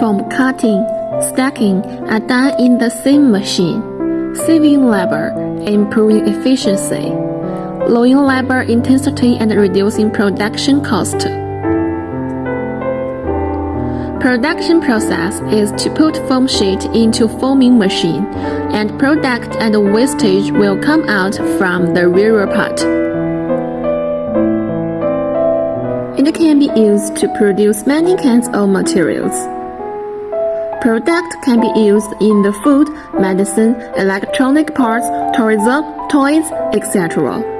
foam cutting, stacking are done in the same machine, saving labor, improving efficiency, lowering labor intensity and reducing production cost. Production process is to put foam sheet into foaming machine, and product and wastage will come out from the rear part. It can be used to produce many kinds of materials. Product can be used in the food, medicine, electronic parts, tourism, toys, etc.